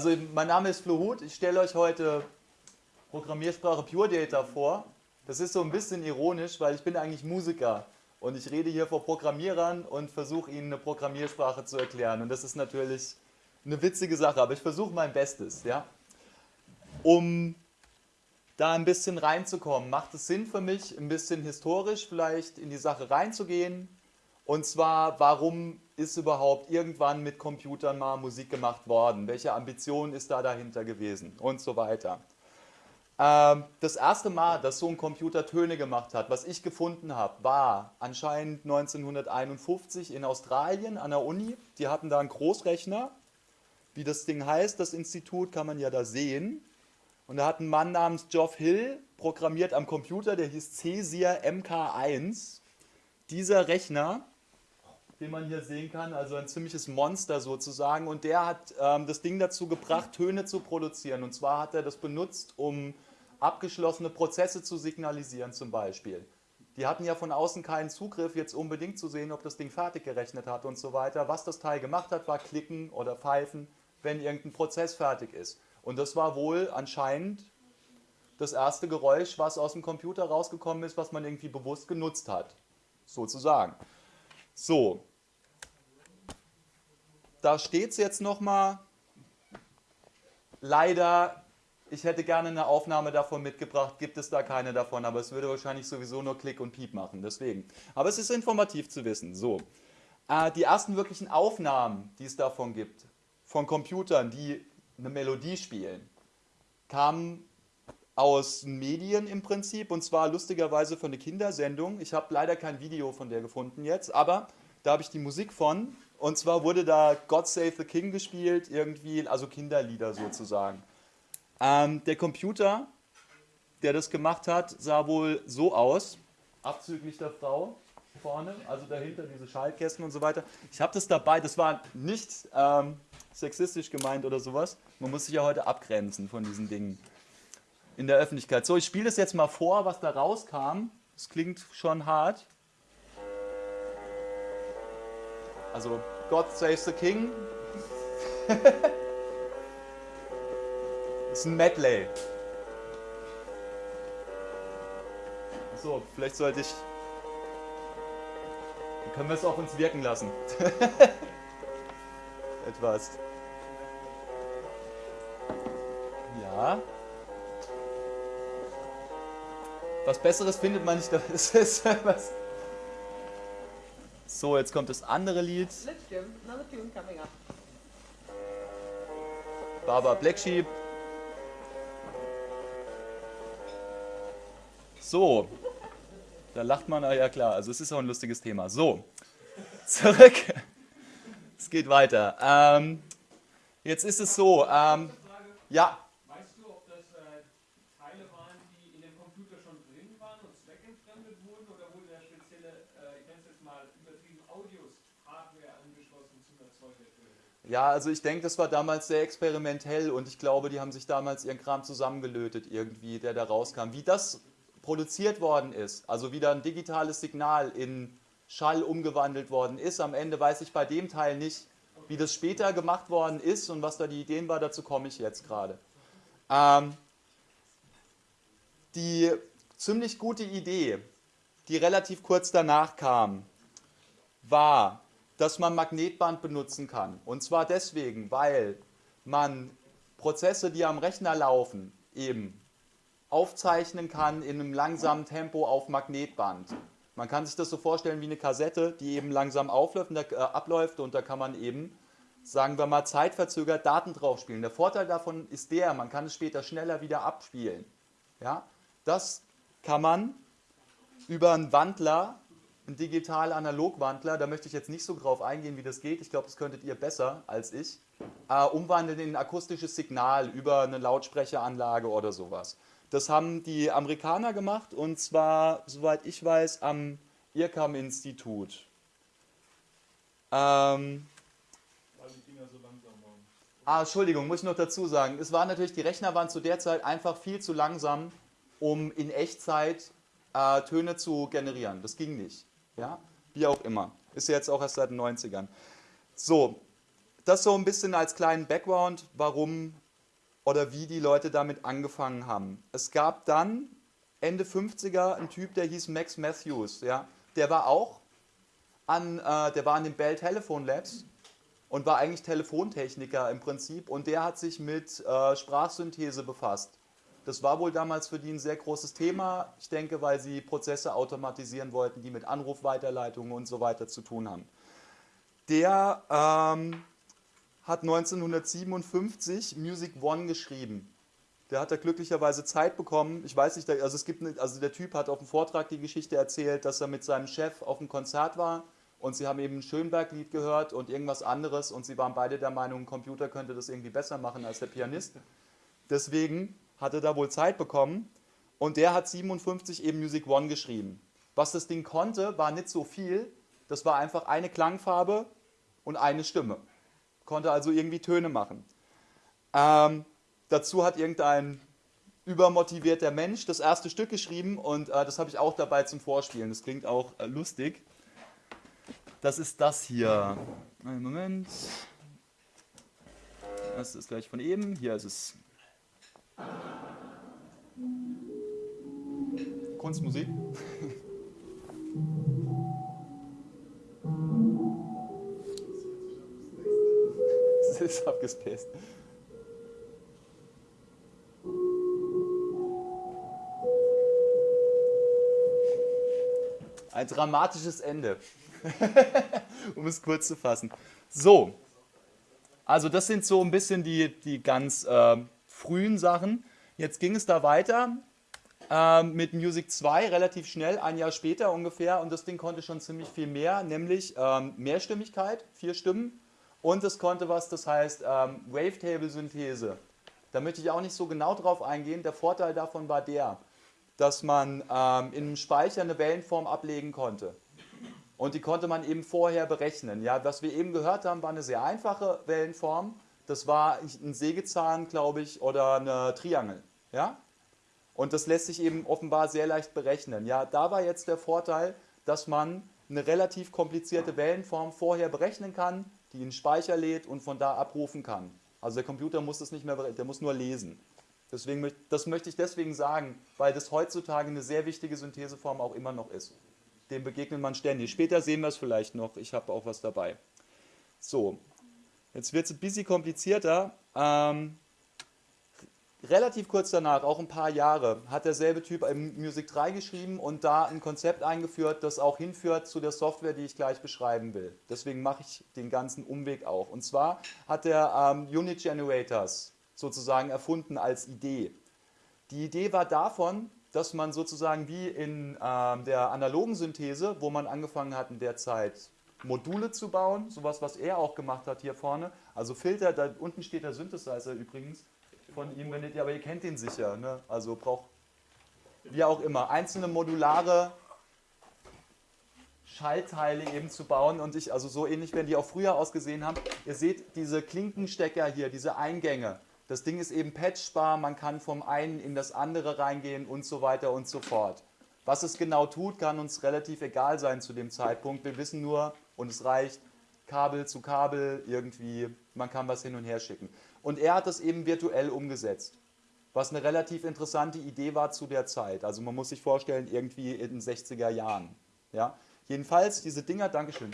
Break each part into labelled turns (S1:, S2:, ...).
S1: Also mein Name ist Flo Huth. Ich stelle euch heute Programmiersprache Pure Data vor. Das ist so ein bisschen ironisch, weil ich bin eigentlich Musiker und ich rede hier vor Programmierern und versuche ihnen eine Programmiersprache zu erklären. Und das ist natürlich eine witzige Sache, aber ich versuche mein Bestes. Ja? Um da ein bisschen reinzukommen, macht es Sinn für mich, ein bisschen historisch vielleicht in die Sache reinzugehen. Und zwar, warum ist überhaupt irgendwann mit Computern mal Musik gemacht worden? Welche Ambition ist da dahinter gewesen? Und so weiter. Ähm, das erste Mal, dass so ein Computer Töne gemacht hat, was ich gefunden habe, war anscheinend 1951 in Australien an der Uni. Die hatten da einen Großrechner. Wie das Ding heißt, das Institut, kann man ja da sehen. Und da hat ein Mann namens Geoff Hill programmiert am Computer, der hieß Cesier MK1. Dieser Rechner, den man hier sehen kann, also ein ziemliches Monster sozusagen, und der hat ähm, das Ding dazu gebracht, Töne zu produzieren. Und zwar hat er das benutzt, um abgeschlossene Prozesse zu signalisieren zum Beispiel. Die hatten ja von außen keinen Zugriff, jetzt unbedingt zu sehen, ob das Ding fertig gerechnet hat und so weiter. Was das Teil gemacht hat, war klicken oder pfeifen, wenn irgendein Prozess fertig ist. Und das war wohl anscheinend das erste Geräusch, was aus dem Computer rausgekommen ist, was man irgendwie bewusst genutzt hat. Sozusagen. So. Da steht es jetzt nochmal. Leider, ich hätte gerne eine Aufnahme davon mitgebracht, gibt es da keine davon, aber es würde wahrscheinlich sowieso nur Klick und Piep machen, deswegen. Aber es ist informativ zu wissen. So. Äh, die ersten wirklichen Aufnahmen, die es davon gibt, von Computern, die eine Melodie spielen, kam aus Medien im Prinzip und zwar lustigerweise von einer Kindersendung. Ich habe leider kein Video von der gefunden jetzt, aber da habe ich die Musik von und zwar wurde da God Save the King gespielt, irgendwie, also Kinderlieder sozusagen. Ähm, der Computer, der das gemacht hat, sah wohl so aus, abzüglich der Frau vorne, also dahinter diese Schaltkästen und so weiter. Ich habe das dabei, das war nicht ähm, sexistisch gemeint oder sowas. Man muss sich ja heute abgrenzen von diesen Dingen in der Öffentlichkeit. So, ich spiele das jetzt mal vor, was da rauskam. Das klingt schon hart. Also, God Saves the King. das ist ein Medley. So, vielleicht sollte ich. Dann können wir es auf uns wirken lassen. Etwas. Ja. Was Besseres findet man nicht. Das ist was. So, jetzt kommt das andere Lied. Baba Black Sheep. So, da lacht man, ja klar, also es ist auch ein lustiges Thema. So, zurück. Es geht weiter. Ähm, jetzt ist es so, ähm, ja.
S2: Weißt du, ob das äh, Teile waren, die in dem Computer schon drin waren und zweckentfremdet wurden oder wurde da spezielle, äh, ich nenne es jetzt mal übertrieben Audios, Hardware angeschlossen zum Erzeugen der Töne?
S1: Ja, also ich denke, das war damals sehr experimentell und ich glaube, die haben sich damals ihren Kram zusammengelötet irgendwie, der da rauskam. Wie das produziert worden ist, also wie da ein digitales Signal in Schall umgewandelt worden ist, am Ende weiß ich bei dem Teil nicht, wie das später gemacht worden ist und was da die Ideen war, dazu komme ich jetzt gerade. Ähm, die ziemlich gute Idee, die relativ kurz danach kam, war, dass man Magnetband benutzen kann. Und zwar deswegen, weil man Prozesse, die am Rechner laufen, eben aufzeichnen kann in einem langsamen Tempo auf Magnetband. Man kann sich das so vorstellen wie eine Kassette, die eben langsam aufläuft äh, abläuft und da kann man eben, sagen wir mal, zeitverzögert Daten drauf spielen. Der Vorteil davon ist der, man kann es später schneller wieder abspielen. Ja? Das kann man über einen Wandler, einen digital-analog-Wandler, da möchte ich jetzt nicht so drauf eingehen, wie das geht, ich glaube, das könntet ihr besser als ich, äh, umwandeln in ein akustisches Signal über eine Lautsprecheranlage oder sowas. Das haben die Amerikaner gemacht und zwar, soweit ich weiß, am IRCAM-Institut. Ähm, ah, Entschuldigung, muss ich noch dazu sagen. Es war natürlich, die Rechner waren zu der Zeit einfach viel zu langsam, um in Echtzeit äh, Töne zu generieren. Das ging nicht. Ja? Wie auch immer. Ist ja jetzt auch erst seit den 90ern. So, das so ein bisschen als kleinen Background, warum oder wie die Leute damit angefangen haben. Es gab dann Ende 50er einen Typ, der hieß Max Matthews. Ja? Der war auch an, äh, der war an den Bell Telephone Labs und war eigentlich Telefontechniker im Prinzip und der hat sich mit äh, Sprachsynthese befasst. Das war wohl damals für die ein sehr großes Thema, ich denke, weil sie Prozesse automatisieren wollten, die mit Anrufweiterleitungen und so weiter zu tun haben. Der ähm, hat 1957 Music One geschrieben. Der hat da glücklicherweise Zeit bekommen. Ich weiß nicht, also es gibt, also der Typ hat auf dem Vortrag die Geschichte erzählt, dass er mit seinem Chef auf einem Konzert war und sie haben eben ein Schönberg-Lied gehört und irgendwas anderes und sie waren beide der Meinung, ein Computer könnte das irgendwie besser machen als der Pianist. Deswegen hat er da wohl Zeit bekommen und der hat 57 eben Music One geschrieben. Was das Ding konnte, war nicht so viel. Das war einfach eine Klangfarbe und eine Stimme konnte also irgendwie Töne machen. Ähm, dazu hat irgendein übermotivierter Mensch das erste Stück geschrieben und äh, das habe ich auch dabei zum Vorspielen. Das klingt auch äh, lustig. Das ist das hier. Einen Moment. Das ist gleich von eben. Hier ist es. Kunstmusik. ist abgespaced. Ein dramatisches Ende, um es kurz zu fassen. So, also das sind so ein bisschen die, die ganz äh, frühen Sachen. Jetzt ging es da weiter äh, mit Music 2 relativ schnell, ein Jahr später ungefähr. Und das Ding konnte schon ziemlich viel mehr, nämlich ähm, Mehrstimmigkeit, vier Stimmen und es konnte was, das heißt ähm, Wavetable-Synthese. Da möchte ich auch nicht so genau drauf eingehen. Der Vorteil davon war der, dass man ähm, in einem Speicher eine Wellenform ablegen konnte. Und die konnte man eben vorher berechnen. Ja, was wir eben gehört haben, war eine sehr einfache Wellenform. Das war ein Sägezahn, glaube ich, oder eine Triangel. Ja? Und das lässt sich eben offenbar sehr leicht berechnen. Ja, da war jetzt der Vorteil, dass man eine relativ komplizierte Wellenform vorher berechnen kann, die einen Speicher lädt und von da abrufen kann. Also der Computer muss das nicht mehr, der muss nur lesen. Deswegen, das möchte ich deswegen sagen, weil das heutzutage eine sehr wichtige Syntheseform auch immer noch ist. Dem begegnet man ständig. Später sehen wir es vielleicht noch, ich habe auch was dabei. So, jetzt wird es ein bisschen komplizierter. Ähm, relativ kurz danach, auch ein paar Jahre, hat derselbe Typ Music 3 geschrieben und da ein Konzept eingeführt, das auch hinführt zu der Software, die ich gleich beschreiben will. Deswegen mache ich den ganzen Umweg auch. Und zwar hat er ähm, Unit Generators sozusagen erfunden als Idee. Die Idee war davon, dass man sozusagen wie in ähm, der analogen Synthese, wo man angefangen hat in der Zeit Module zu bauen, sowas, was er auch gemacht hat hier vorne, also Filter, da unten steht der Synthesizer übrigens, von ihm, wenn ihr, aber ihr kennt ihn sicher. Ne? Also braucht, wie auch immer, einzelne modulare Schaltteile eben zu bauen und ich, also so ähnlich werden die auch früher ausgesehen haben. Ihr seht diese Klinkenstecker hier, diese Eingänge. Das Ding ist eben patchbar, man kann vom einen in das andere reingehen und so weiter und so fort. Was es genau tut, kann uns relativ egal sein zu dem Zeitpunkt. Wir wissen nur, und es reicht, Kabel zu Kabel irgendwie, man kann was hin und her schicken. Und er hat das eben virtuell umgesetzt, was eine relativ interessante Idee war zu der Zeit. Also man muss sich vorstellen, irgendwie in den 60er Jahren. Ja? Jedenfalls diese Dinger, Dankeschön,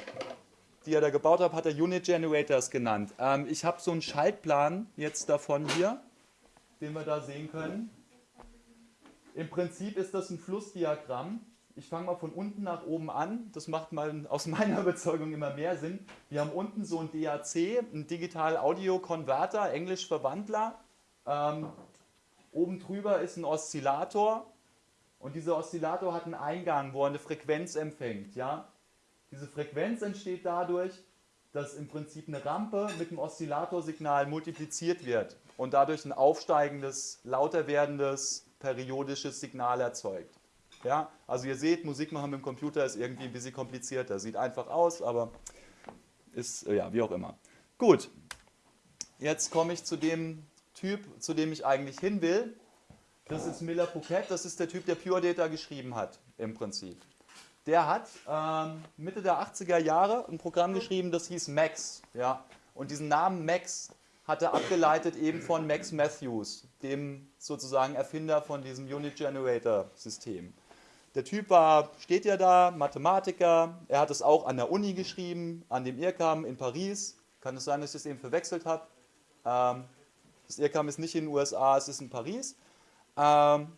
S1: die er da gebaut hat, hat er Unit Generators genannt. Ähm, ich habe so einen Schaltplan jetzt davon hier, den wir da sehen können. Im Prinzip ist das ein Flussdiagramm. Ich fange mal von unten nach oben an. Das macht mal aus meiner Überzeugung immer mehr Sinn. Wir haben unten so ein DAC, ein Digital Audio Converter, Englisch Verwandler. Ähm, oben drüber ist ein Oszillator. Und dieser Oszillator hat einen Eingang, wo er eine Frequenz empfängt. Ja? Diese Frequenz entsteht dadurch, dass im Prinzip eine Rampe mit dem Oszillatorsignal multipliziert wird und dadurch ein aufsteigendes, lauter werdendes, periodisches Signal erzeugt. Ja, also ihr seht, Musik machen mit dem Computer ist irgendwie ein bisschen komplizierter. Sieht einfach aus, aber ist, ja, wie auch immer. Gut, jetzt komme ich zu dem Typ, zu dem ich eigentlich hin will. Das ist Miller Phuket, das ist der Typ, der Pure Data geschrieben hat, im Prinzip. Der hat ähm, Mitte der 80er Jahre ein Programm geschrieben, das hieß Max. Ja? Und diesen Namen Max hat er abgeleitet eben von Max Matthews, dem sozusagen Erfinder von diesem Unit Generator System. Der Typ war, steht ja da, Mathematiker. Er hat es auch an der Uni geschrieben, an dem IRCAM in Paris. Kann es sein, dass ich das eben verwechselt habe? Ähm, das IRCAM ist nicht in den USA, es ist in Paris. Ähm,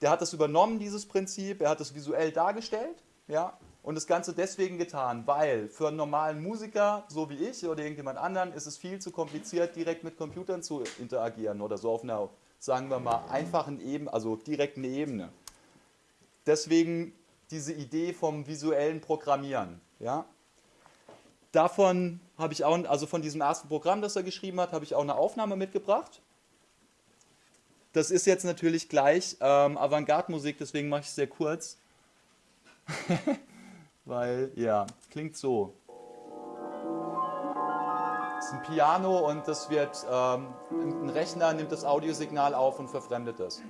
S1: der hat das übernommen, dieses Prinzip. Er hat es visuell dargestellt. Ja, und das Ganze deswegen getan, weil für einen normalen Musiker, so wie ich oder irgendjemand anderen, ist es viel zu kompliziert, direkt mit Computern zu interagieren oder so auf einer, sagen wir mal, einfachen Ebene, also direkten Ebene. Deswegen diese Idee vom visuellen Programmieren. Ja? Davon habe ich auch, also von diesem ersten Programm, das er geschrieben hat, habe ich auch eine Aufnahme mitgebracht. Das ist jetzt natürlich gleich ähm, Avantgarde-Musik, deswegen mache ich es sehr kurz. Weil, ja, klingt so. Das ist ein Piano und das wird, ähm, ein Rechner nimmt das Audiosignal auf und verfremdet es.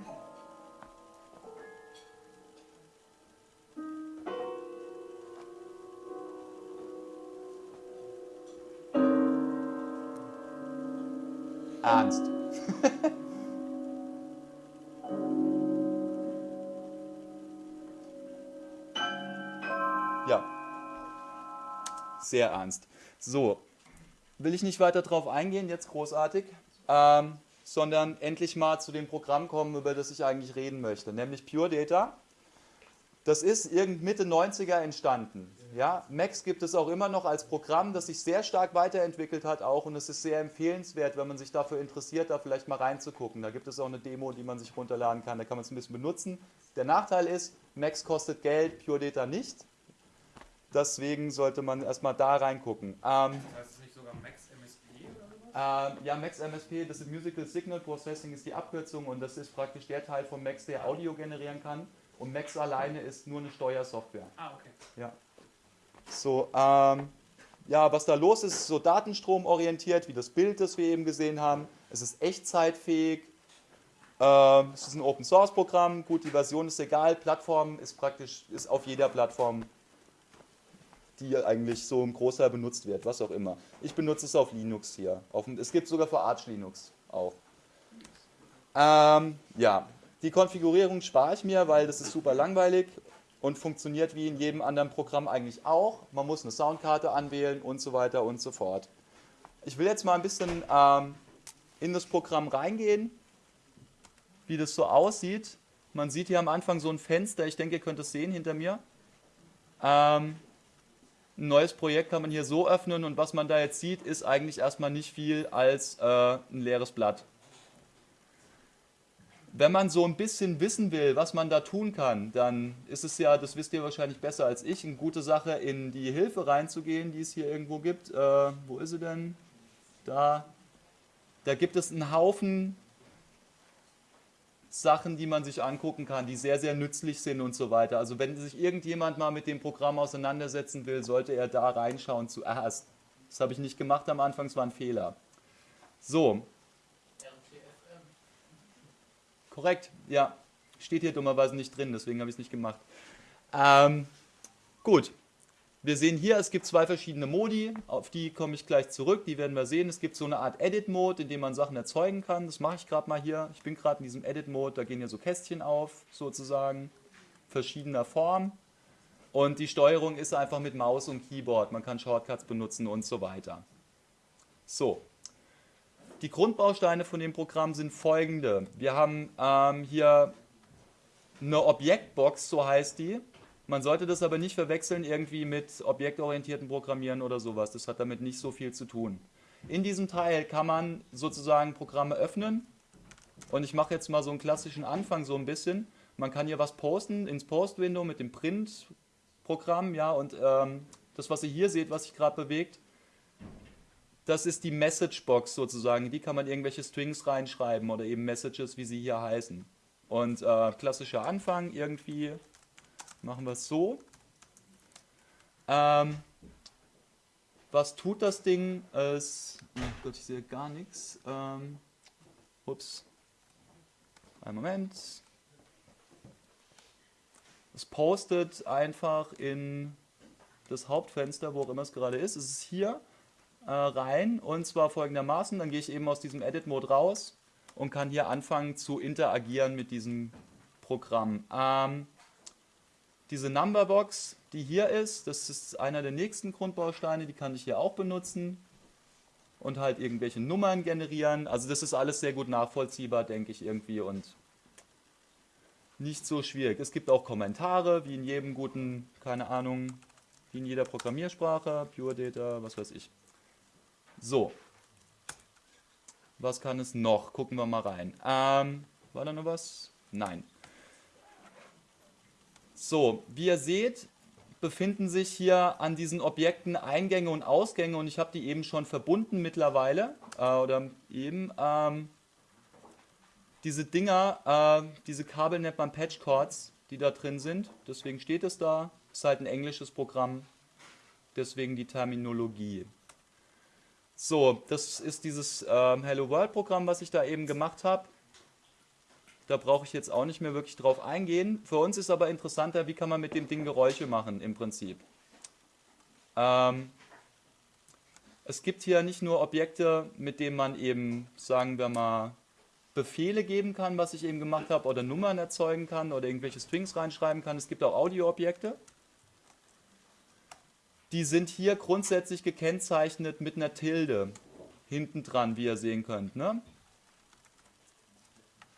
S1: Sehr ernst. So, will ich nicht weiter drauf eingehen, jetzt großartig, ähm, sondern endlich mal zu dem Programm kommen, über das ich eigentlich reden möchte, nämlich Pure Data. Das ist irgend Mitte 90er entstanden. Ja, Max gibt es auch immer noch als Programm, das sich sehr stark weiterentwickelt hat auch und es ist sehr empfehlenswert, wenn man sich dafür interessiert, da vielleicht mal reinzugucken. Da gibt es auch eine Demo, die man sich runterladen kann, da kann man es ein bisschen benutzen. Der Nachteil ist, Max kostet Geld, Pure Data nicht. Deswegen sollte man erstmal da reingucken. Ähm,
S2: heißt es nicht sogar Max MSP oder
S1: ähm, ja, Max MSP, das ist Musical Signal Processing, ist die Abkürzung und das ist praktisch der Teil von Max, der Audio generieren kann. Und Max alleine ist nur eine Steuersoftware.
S2: Ah, okay.
S1: Ja. So, ähm, ja, was da los ist, ist so datenstromorientiert, wie das Bild, das wir eben gesehen haben. Es ist echtzeitfähig. Ähm, es ist ein Open Source Programm. Gut, die Version ist egal. Plattform ist praktisch ist auf jeder Plattform, die eigentlich so im Großteil benutzt wird, was auch immer. Ich benutze es auf Linux hier. Auf, es gibt sogar für Arch Linux auch. Ähm, ja, die Konfigurierung spare ich mir, weil das ist super langweilig und funktioniert wie in jedem anderen Programm eigentlich auch. Man muss eine Soundkarte anwählen und so weiter und so fort. Ich will jetzt mal ein bisschen ähm, in das Programm reingehen, wie das so aussieht. Man sieht hier am Anfang so ein Fenster, ich denke, ihr könnt es sehen hinter mir. Ähm, ein neues Projekt kann man hier so öffnen und was man da jetzt sieht, ist eigentlich erstmal nicht viel als äh, ein leeres Blatt wenn man so ein bisschen wissen will, was man da tun kann, dann ist es ja, das wisst ihr wahrscheinlich besser als ich, eine gute Sache, in die Hilfe reinzugehen, die es hier irgendwo gibt. Äh, wo ist sie denn? Da. Da gibt es einen Haufen Sachen, die man sich angucken kann, die sehr, sehr nützlich sind und so weiter. Also wenn sich irgendjemand mal mit dem Programm auseinandersetzen will, sollte er da reinschauen zuerst. Das habe ich nicht gemacht am Anfang, es war ein Fehler. So, Korrekt, ja. Steht hier dummerweise nicht drin, deswegen habe ich es nicht gemacht. Ähm, gut. Wir sehen hier, es gibt zwei verschiedene Modi, auf die komme ich gleich zurück, die werden wir sehen. Es gibt so eine Art Edit-Mode, in dem man Sachen erzeugen kann. Das mache ich gerade mal hier. Ich bin gerade in diesem Edit-Mode, da gehen hier so Kästchen auf, sozusagen, verschiedener Form. Und die Steuerung ist einfach mit Maus und Keyboard. Man kann Shortcuts benutzen und so weiter. So, die Grundbausteine von dem Programm sind folgende. Wir haben ähm, hier eine Objektbox, so heißt die. Man sollte das aber nicht verwechseln irgendwie mit objektorientierten Programmieren oder sowas. Das hat damit nicht so viel zu tun. In diesem Teil kann man sozusagen Programme öffnen. Und ich mache jetzt mal so einen klassischen Anfang so ein bisschen. Man kann hier was posten ins Post-Window mit dem Print-Programm. Ja, und ähm, das, was ihr hier seht, was sich gerade bewegt, das ist die Messagebox sozusagen. Die kann man irgendwelche Strings reinschreiben oder eben Messages, wie sie hier heißen. Und äh, klassischer Anfang irgendwie machen wir es so. Ähm, was tut das Ding? Es, oh Gott, ich sehe gar nichts. Ähm, ups. Einen Moment. Es postet einfach in das Hauptfenster, wo auch immer es gerade ist. Es ist hier äh, rein und zwar folgendermaßen, dann gehe ich eben aus diesem Edit-Mode raus und kann hier anfangen zu interagieren mit diesem Programm. Ähm, diese Numberbox, die hier ist, das ist einer der nächsten Grundbausteine, die kann ich hier auch benutzen und halt irgendwelche Nummern generieren. Also das ist alles sehr gut nachvollziehbar, denke ich irgendwie und nicht so schwierig. Es gibt auch Kommentare, wie in jedem guten, keine Ahnung, wie in jeder Programmiersprache, Pure Data, was weiß ich. So. Was kann es noch? Gucken wir mal rein. Ähm, war da noch was? Nein. So, wie ihr seht, befinden sich hier an diesen Objekten Eingänge und Ausgänge und ich habe die eben schon verbunden mittlerweile. Äh, oder eben. Ähm, diese Dinger, äh, diese Kabel nennt man Patchcords, die da drin sind. Deswegen steht es da. Ist halt ein englisches Programm. Deswegen die Terminologie. So, das ist dieses äh, Hello World Programm, was ich da eben gemacht habe. Da brauche ich jetzt auch nicht mehr wirklich drauf eingehen. Für uns ist aber interessanter, wie kann man mit dem Ding Geräusche machen im Prinzip. Ähm, es gibt hier nicht nur Objekte, mit denen man eben, sagen wir mal, Befehle geben kann, was ich eben gemacht habe, oder Nummern erzeugen kann oder irgendwelche Strings reinschreiben kann. Es gibt auch Audioobjekte. Die sind hier grundsätzlich gekennzeichnet mit einer Tilde hinten dran, wie ihr sehen könnt. Ne?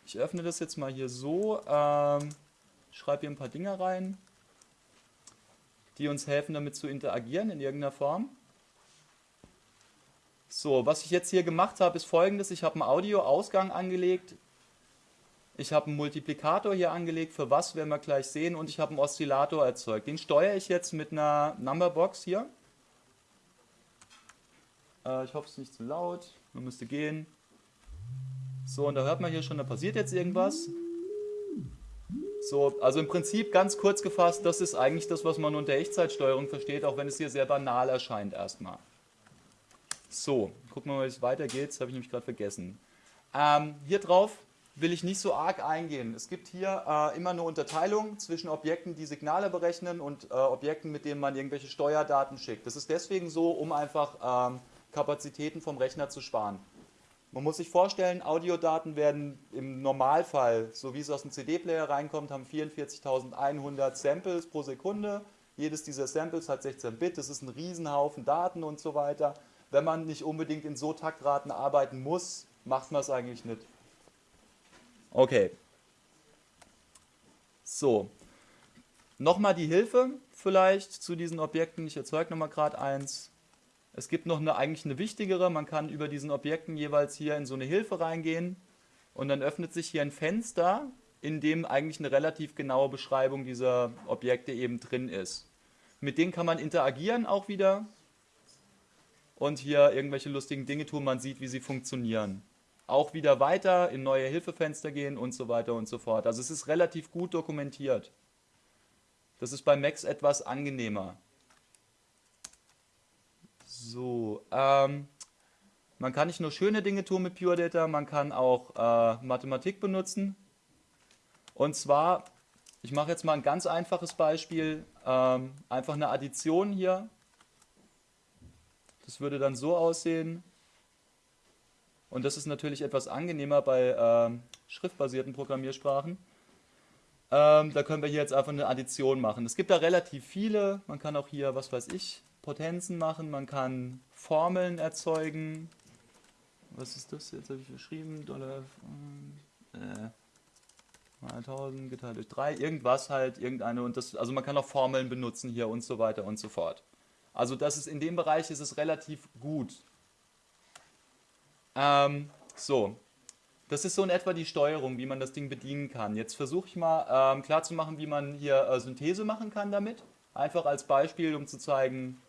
S1: Ich öffne das jetzt mal hier so, ähm, schreibe hier ein paar Dinge rein, die uns helfen, damit zu interagieren in irgendeiner Form. So, was ich jetzt hier gemacht habe, ist folgendes. Ich habe einen Audioausgang angelegt. Ich habe einen Multiplikator hier angelegt, für was werden wir gleich sehen. Und ich habe einen Oszillator erzeugt. Den steuere ich jetzt mit einer Numberbox hier. Äh, ich hoffe, es ist nicht zu laut. Man müsste gehen. So, und da hört man hier schon, da passiert jetzt irgendwas. So, also im Prinzip ganz kurz gefasst, das ist eigentlich das, was man unter Echtzeitsteuerung versteht, auch wenn es hier sehr banal erscheint erstmal. So, gucken wir mal, wie es weitergeht. Das habe ich nämlich gerade vergessen. Ähm, hier drauf will ich nicht so arg eingehen. Es gibt hier äh, immer eine Unterteilung zwischen Objekten, die Signale berechnen und äh, Objekten, mit denen man irgendwelche Steuerdaten schickt. Das ist deswegen so, um einfach ähm, Kapazitäten vom Rechner zu sparen. Man muss sich vorstellen, Audiodaten werden im Normalfall, so wie es aus dem CD-Player reinkommt, haben 44.100 Samples pro Sekunde. Jedes dieser Samples hat 16 Bit, das ist ein Riesenhaufen Daten und so weiter wenn man nicht unbedingt in so Taktraten arbeiten muss, macht man es eigentlich nicht. Okay. So. Nochmal die Hilfe vielleicht zu diesen Objekten. Ich erzeuge nochmal gerade eins. Es gibt noch eine eigentlich eine wichtigere. Man kann über diesen Objekten jeweils hier in so eine Hilfe reingehen und dann öffnet sich hier ein Fenster, in dem eigentlich eine relativ genaue Beschreibung dieser Objekte eben drin ist. Mit denen kann man interagieren auch wieder und hier irgendwelche lustigen Dinge tun. Man sieht, wie sie funktionieren. Auch wieder weiter in neue Hilfefenster gehen und so weiter und so fort. Also es ist relativ gut dokumentiert. Das ist bei Macs etwas angenehmer. So, ähm, man kann nicht nur schöne Dinge tun mit Pure Data, man kann auch äh, Mathematik benutzen. Und zwar, ich mache jetzt mal ein ganz einfaches Beispiel, ähm, einfach eine Addition hier das würde dann so aussehen. Und das ist natürlich etwas angenehmer bei ähm, schriftbasierten Programmiersprachen. Ähm, da können wir hier jetzt einfach eine Addition machen. Es gibt da relativ viele. Man kann auch hier, was weiß ich, Potenzen machen. Man kann Formeln erzeugen. Was ist das? Jetzt habe ich geschrieben. Dollar. Äh, mal 1000 geteilt durch 3. Irgendwas halt, irgendeine. Und das, also man kann auch Formeln benutzen hier und so weiter und so fort. Also das ist in dem Bereich ist es relativ gut. Ähm, so, das ist so in etwa die Steuerung, wie man das Ding bedienen kann. Jetzt versuche ich mal ähm, klarzumachen, wie man hier äh, Synthese machen kann damit. Einfach als Beispiel, um zu zeigen,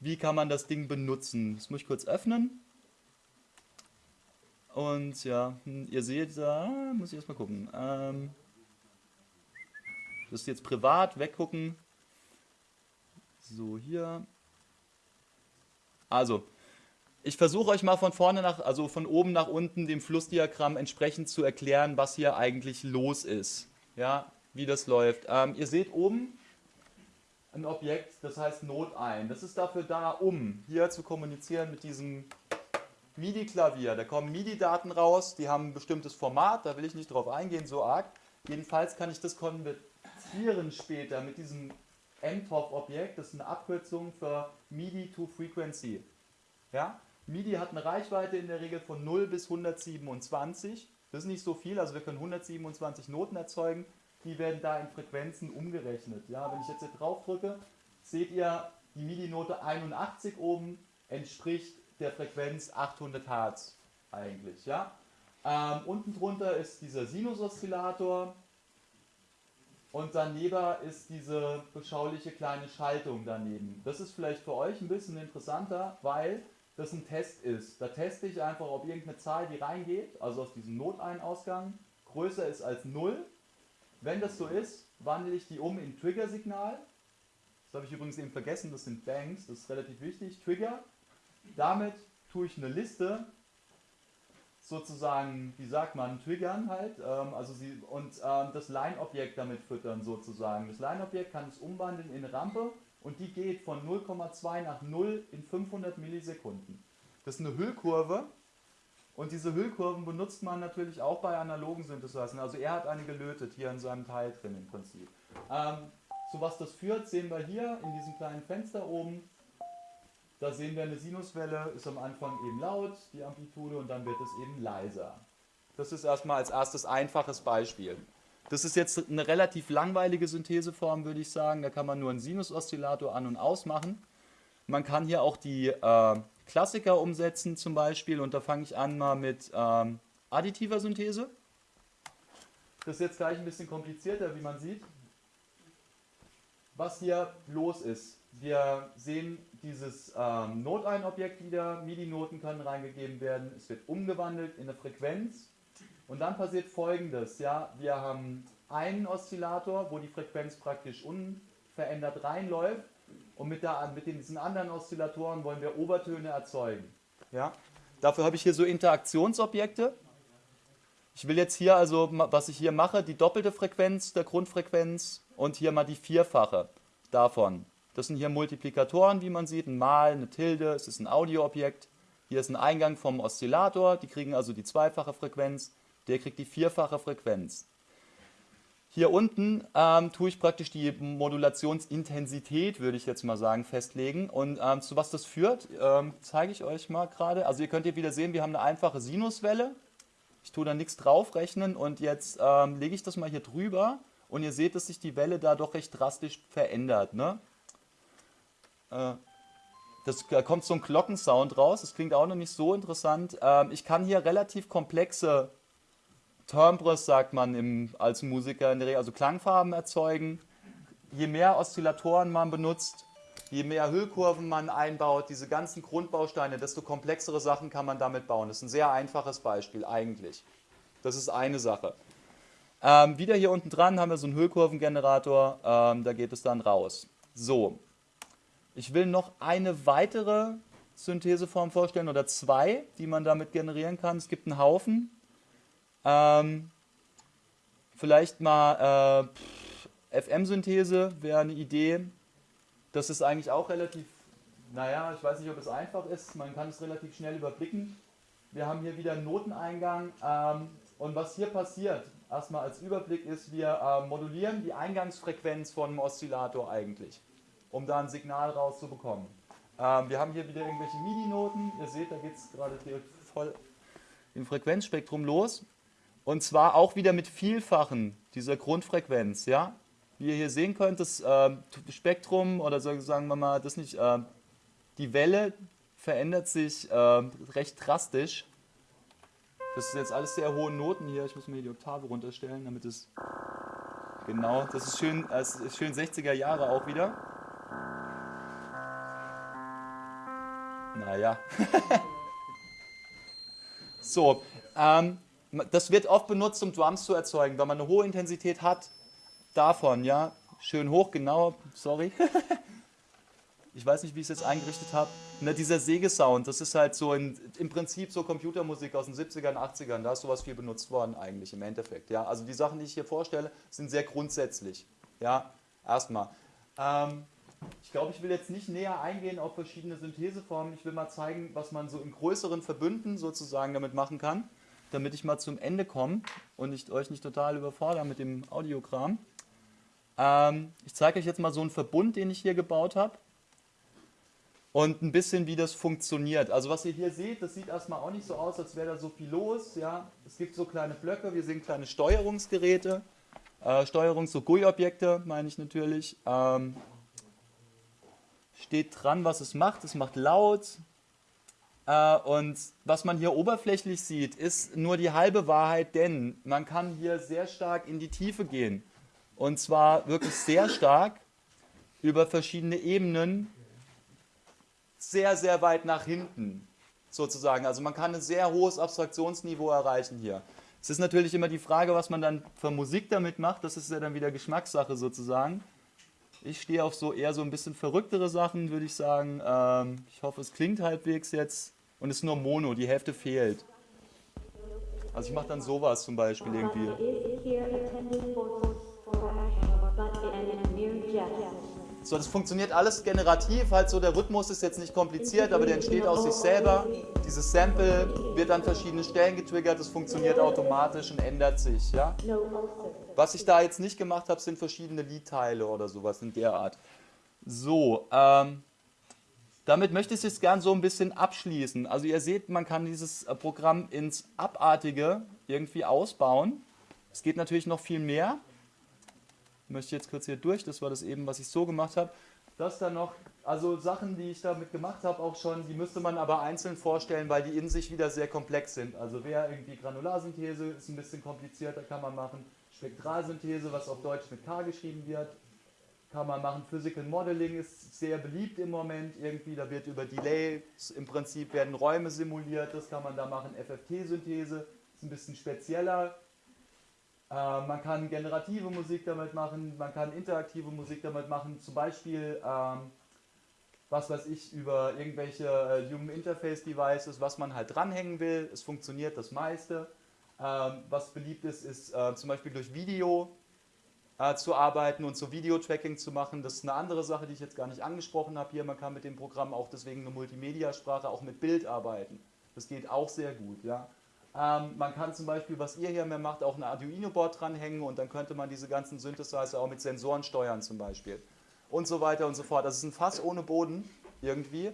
S1: wie kann man das Ding benutzen. Das muss ich kurz öffnen. Und ja, hm, ihr seht, da muss ich erstmal gucken. Ähm, das ist jetzt privat, weggucken. So, hier. Also, ich versuche euch mal von vorne nach, also von oben nach unten dem Flussdiagramm entsprechend zu erklären, was hier eigentlich los ist. Ja, wie das läuft. Ähm, ihr seht oben, ein Objekt, das heißt Not ein. Das ist dafür da, um hier zu kommunizieren mit diesem MIDI-Klavier. Da kommen MIDI-Daten raus, die haben ein bestimmtes Format, da will ich nicht drauf eingehen, so arg. Jedenfalls kann ich das konvertieren später mit diesem MTOF-Objekt, das ist eine Abkürzung für MIDI to Frequency. Ja? MIDI hat eine Reichweite in der Regel von 0 bis 127. Das ist nicht so viel, also wir können 127 Noten erzeugen. Die werden da in Frequenzen umgerechnet. Ja, wenn ich jetzt hier drauf drücke, seht ihr, die MIDI-Note 81 oben entspricht der Frequenz 800 Hertz eigentlich. Ja? Ähm, unten drunter ist dieser Sinus-Oszillator und daneben ist diese beschauliche kleine Schaltung daneben. Das ist vielleicht für euch ein bisschen interessanter, weil das ein Test ist. Da teste ich einfach, ob irgendeine Zahl, die reingeht, also aus diesem Noteinausgang, größer ist als 0. Wenn das so ist, wandle ich die um in Trigger-Signal. Das habe ich übrigens eben vergessen, das sind Banks, das ist relativ wichtig. Trigger. Damit tue ich eine Liste sozusagen, wie sagt man, triggern halt, ähm, also sie, und ähm, das Line-Objekt damit füttern sozusagen. Das Line-Objekt kann es umwandeln in Rampe und die geht von 0,2 nach 0 in 500 Millisekunden. Das ist eine Hüllkurve und diese Hüllkurven benutzt man natürlich auch bei analogen Synthesizern. Also er hat eine gelötet hier in seinem Teil drin im Prinzip. Ähm, zu was das führt, sehen wir hier in diesem kleinen Fenster oben. Da sehen wir eine Sinuswelle, ist am Anfang eben laut, die Amplitude, und dann wird es eben leiser. Das ist erstmal als erstes einfaches Beispiel. Das ist jetzt eine relativ langweilige Syntheseform, würde ich sagen. Da kann man nur einen Sinusoszillator an- und ausmachen. Man kann hier auch die äh, Klassiker umsetzen zum Beispiel. Und da fange ich an mal mit ähm, additiver Synthese. Das ist jetzt gleich ein bisschen komplizierter, wie man sieht. Was hier los ist, wir sehen dieses ähm, Noteinobjekt wieder, MIDI-Noten können reingegeben werden, es wird umgewandelt in eine Frequenz. Und dann passiert folgendes, ja, wir haben einen Oszillator, wo die Frequenz praktisch unverändert reinläuft und mit, der, mit diesen anderen Oszillatoren wollen wir Obertöne erzeugen. Ja? Dafür habe ich hier so Interaktionsobjekte. Ich will jetzt hier also, was ich hier mache, die doppelte Frequenz der Grundfrequenz und hier mal die vierfache davon. Das sind hier Multiplikatoren, wie man sieht, ein Mal, eine Tilde, es ist ein Audioobjekt. Hier ist ein Eingang vom Oszillator, die kriegen also die zweifache Frequenz, der kriegt die vierfache Frequenz. Hier unten ähm, tue ich praktisch die Modulationsintensität, würde ich jetzt mal sagen, festlegen. Und ähm, zu was das führt, ähm, zeige ich euch mal gerade. Also ihr könnt hier wieder sehen, wir haben eine einfache Sinuswelle. Ich tue da nichts draufrechnen und jetzt ähm, lege ich das mal hier drüber und ihr seht, dass sich die Welle da doch recht drastisch verändert. Ne? Äh, das, da kommt so ein Glockensound raus, das klingt auch noch nicht so interessant. Ähm, ich kann hier relativ komplexe Timbres, sagt man im, als Musiker in der Regel, also Klangfarben erzeugen. Je mehr Oszillatoren man benutzt, je mehr Hüllkurven man einbaut, diese ganzen Grundbausteine, desto komplexere Sachen kann man damit bauen. Das ist ein sehr einfaches Beispiel eigentlich. Das ist eine Sache. Ähm, wieder hier unten dran haben wir so einen Hüllkurvengenerator, ähm, da geht es dann raus. So, ich will noch eine weitere Syntheseform vorstellen oder zwei, die man damit generieren kann. Es gibt einen Haufen. Ähm, vielleicht mal äh, FM-Synthese wäre eine Idee. Das ist eigentlich auch relativ, naja, ich weiß nicht, ob es einfach ist. Man kann es relativ schnell überblicken. Wir haben hier wieder einen Noteneingang. Ähm, und was hier passiert, erstmal als Überblick, ist, wir äh, modulieren die Eingangsfrequenz von einem Oszillator eigentlich um da ein Signal rauszubekommen. Ähm, wir haben hier wieder irgendwelche MIDI-Noten. Ihr seht, da geht es gerade voll im Frequenzspektrum los. Und zwar auch wieder mit Vielfachen dieser Grundfrequenz. Ja? Wie ihr hier sehen könnt, das äh, Spektrum oder sagen wir mal, das nicht, äh, die Welle verändert sich äh, recht drastisch. Das ist jetzt alles sehr hohe Noten hier. Ich muss mir die Oktave runterstellen, damit es genau, das ist schön, das ist schön 60er Jahre auch wieder. Naja. so, ähm, das wird oft benutzt, um Drums zu erzeugen, weil man eine hohe Intensität hat. Davon, ja. Schön hoch, genau, sorry. ich weiß nicht, wie ich es jetzt eingerichtet habe. Na, dieser Sägesound, das ist halt so in, im Prinzip so Computermusik aus den 70ern, 80ern. Da ist sowas viel benutzt worden eigentlich im Endeffekt. Ja? Also die Sachen, die ich hier vorstelle, sind sehr grundsätzlich. Ja, erstmal. Ähm, ich glaube, ich will jetzt nicht näher eingehen auf verschiedene Syntheseformen. Ich will mal zeigen, was man so in größeren Verbünden sozusagen damit machen kann, damit ich mal zum Ende komme und ich euch nicht total überfordere mit dem Audiokram. Ähm, ich zeige euch jetzt mal so einen Verbund, den ich hier gebaut habe und ein bisschen, wie das funktioniert. Also was ihr hier seht, das sieht erstmal auch nicht so aus, als wäre da so viel los. Ja? Es gibt so kleine Blöcke, wir sehen kleine Steuerungsgeräte, äh, Steuerungs-, so GUI-Objekte meine ich natürlich. Ähm, steht dran, was es macht. Es macht laut. Äh, und was man hier oberflächlich sieht, ist nur die halbe Wahrheit, denn man kann hier sehr stark in die Tiefe gehen. Und zwar wirklich sehr stark über verschiedene Ebenen, sehr, sehr weit nach hinten sozusagen. Also man kann ein sehr hohes Abstraktionsniveau erreichen hier. Es ist natürlich immer die Frage, was man dann für Musik damit macht. Das ist ja dann wieder Geschmackssache sozusagen. Ich stehe auf so eher so ein bisschen verrücktere Sachen, würde ich sagen. Ähm, ich hoffe, es klingt halbwegs jetzt. Und es ist nur Mono, die Hälfte fehlt. Also ich mache dann sowas zum Beispiel irgendwie. So, das funktioniert alles generativ, halt so der Rhythmus ist jetzt nicht kompliziert, aber der entsteht aus sich selber. Dieses Sample wird an verschiedenen Stellen getriggert, das funktioniert automatisch und ändert sich. Ja? Was ich da jetzt nicht gemacht habe, sind verschiedene Liedteile oder sowas in der Art. So, ähm, damit möchte ich es jetzt gern so ein bisschen abschließen. Also ihr seht, man kann dieses äh, Programm ins Abartige irgendwie ausbauen. Es geht natürlich noch viel mehr möchte jetzt kurz hier durch, das war das eben, was ich so gemacht habe. Das dann noch, also Sachen, die ich damit gemacht habe, auch schon, die müsste man aber einzeln vorstellen, weil die in sich wieder sehr komplex sind. Also wer irgendwie Granularsynthese ist ein bisschen komplizierter, kann man machen. Spektralsynthese, was auf Deutsch mit K geschrieben wird, kann man machen. Physical Modeling ist sehr beliebt im Moment irgendwie, da wird über Delay, im Prinzip werden Räume simuliert, das kann man da machen. FFT-Synthese ist ein bisschen spezieller, äh, man kann generative Musik damit machen, man kann interaktive Musik damit machen, zum Beispiel, ähm, was weiß ich, über irgendwelche äh, Human Interface Devices, was man halt dranhängen will. Es funktioniert das meiste. Ähm, was beliebt ist, ist äh, zum Beispiel durch Video äh, zu arbeiten und so Video-Tracking zu machen. Das ist eine andere Sache, die ich jetzt gar nicht angesprochen habe hier. Man kann mit dem Programm auch deswegen eine Multimedia-Sprache auch mit Bild arbeiten. Das geht auch sehr gut. Ja. Ähm, man kann zum Beispiel, was ihr hier mehr macht, auch ein Arduino-Board dranhängen und dann könnte man diese ganzen Synthesizer auch mit Sensoren steuern zum Beispiel. Und so weiter und so fort. Das ist ein Fass ohne Boden irgendwie.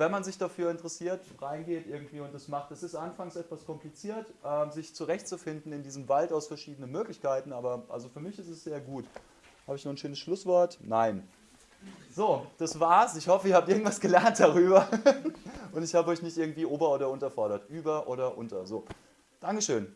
S1: Wenn man sich dafür interessiert, reingeht irgendwie und das macht, es ist anfangs etwas kompliziert, äh, sich zurechtzufinden in diesem Wald aus verschiedenen Möglichkeiten, aber also für mich ist es sehr gut. Habe ich noch ein schönes Schlusswort? Nein. So, das war's. Ich hoffe, ihr habt irgendwas gelernt darüber. Und ich habe euch nicht irgendwie ober- oder unterfordert. Über oder unter. So, Dankeschön.